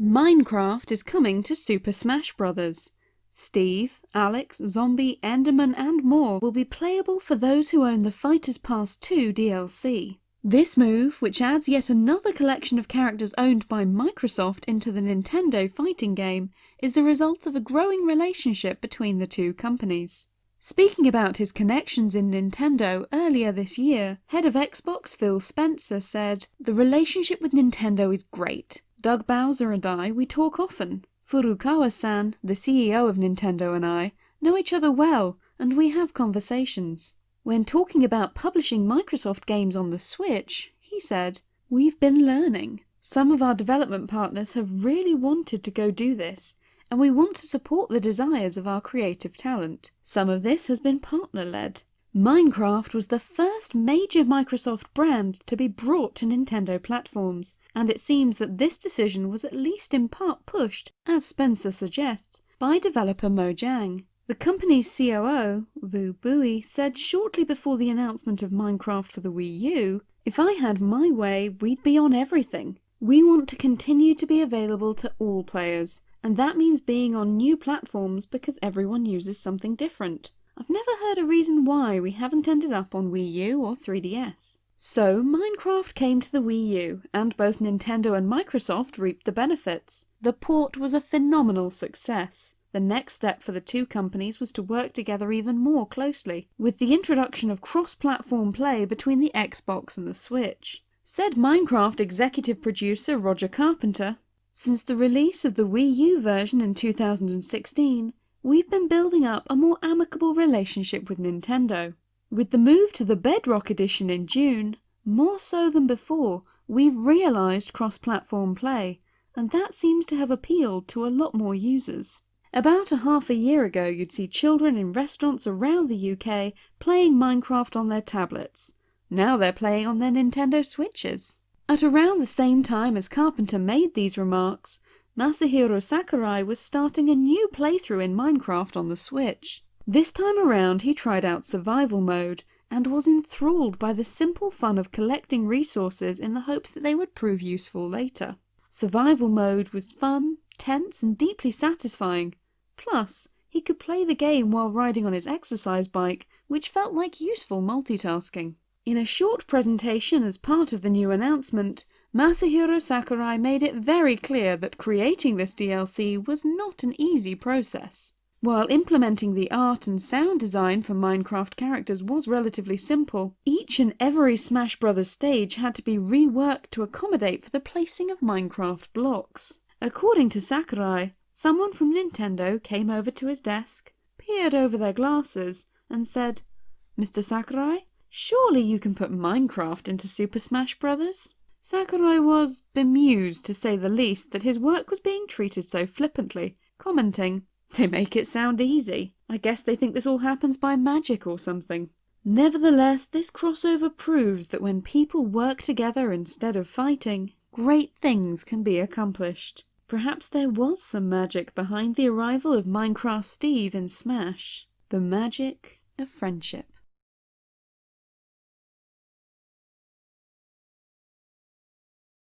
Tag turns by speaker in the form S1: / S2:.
S1: Minecraft is coming to Super Smash Bros. Steve, Alex, Zombie, Enderman and more will be playable for those who own the Fighters Pass 2 DLC. This move, which adds yet another collection of characters owned by Microsoft into the Nintendo fighting game, is the result of a growing relationship between the two companies. Speaking about his connections in Nintendo earlier this year, head of Xbox Phil Spencer said, The relationship with Nintendo is great. Doug Bowser and I, we talk often. Furukawa-san, the CEO of Nintendo and I, know each other well and we have conversations. When talking about publishing Microsoft games on the Switch, he said, We've been learning. Some of our development partners have really wanted to go do this, and we want to support the desires of our creative talent. Some of this has been partner-led. Minecraft was the first major Microsoft brand to be brought to Nintendo platforms, and it seems that this decision was at least in part pushed, as Spencer suggests, by developer Mojang. The company's COO, Vu Bui, said shortly before the announcement of Minecraft for the Wii U, If I had my way, we'd be on everything. We want to continue to be available to all players, and that means being on new platforms because everyone uses something different. I've never heard a reason why we haven't ended up on Wii U or 3DS. So Minecraft came to the Wii U, and both Nintendo and Microsoft reaped the benefits. The port was a phenomenal success. The next step for the two companies was to work together even more closely, with the introduction of cross-platform play between the Xbox and the Switch. Said Minecraft executive producer Roger Carpenter, Since the release of the Wii U version in 2016, we've been building up a more amicable relationship with Nintendo. With the move to the Bedrock Edition in June, more so than before, we've realised cross-platform play, and that seems to have appealed to a lot more users. About a half a year ago you'd see children in restaurants around the UK playing Minecraft on their tablets. Now they're playing on their Nintendo Switches. At around the same time as Carpenter made these remarks, Masahiro Sakurai was starting a new playthrough in Minecraft on the Switch. This time around he tried out survival mode and was enthralled by the simple fun of collecting resources in the hopes that they would prove useful later. Survival mode was fun, tense and deeply satisfying. Plus, he could play the game while riding on his exercise bike, which felt like useful multitasking. In a short presentation as part of the new announcement, Masahiro Sakurai made it very clear that creating this DLC was not an easy process. While implementing the art and sound design for Minecraft characters was relatively simple, each and every Smash Bros stage had to be reworked to accommodate for the placing of Minecraft blocks. According to Sakurai, someone from Nintendo came over to his desk, peered over their glasses, and said, Mr. Sakurai, surely you can put Minecraft into Super Smash Bros? Sakurai was bemused to say the least that his work was being treated so flippantly, commenting, They make it sound easy. I guess they think this all happens by magic or something. Nevertheless, this crossover proves that when people work together instead of fighting, great things can be accomplished. Perhaps there was some magic behind the arrival of Minecraft Steve in Smash. The magic of friendship.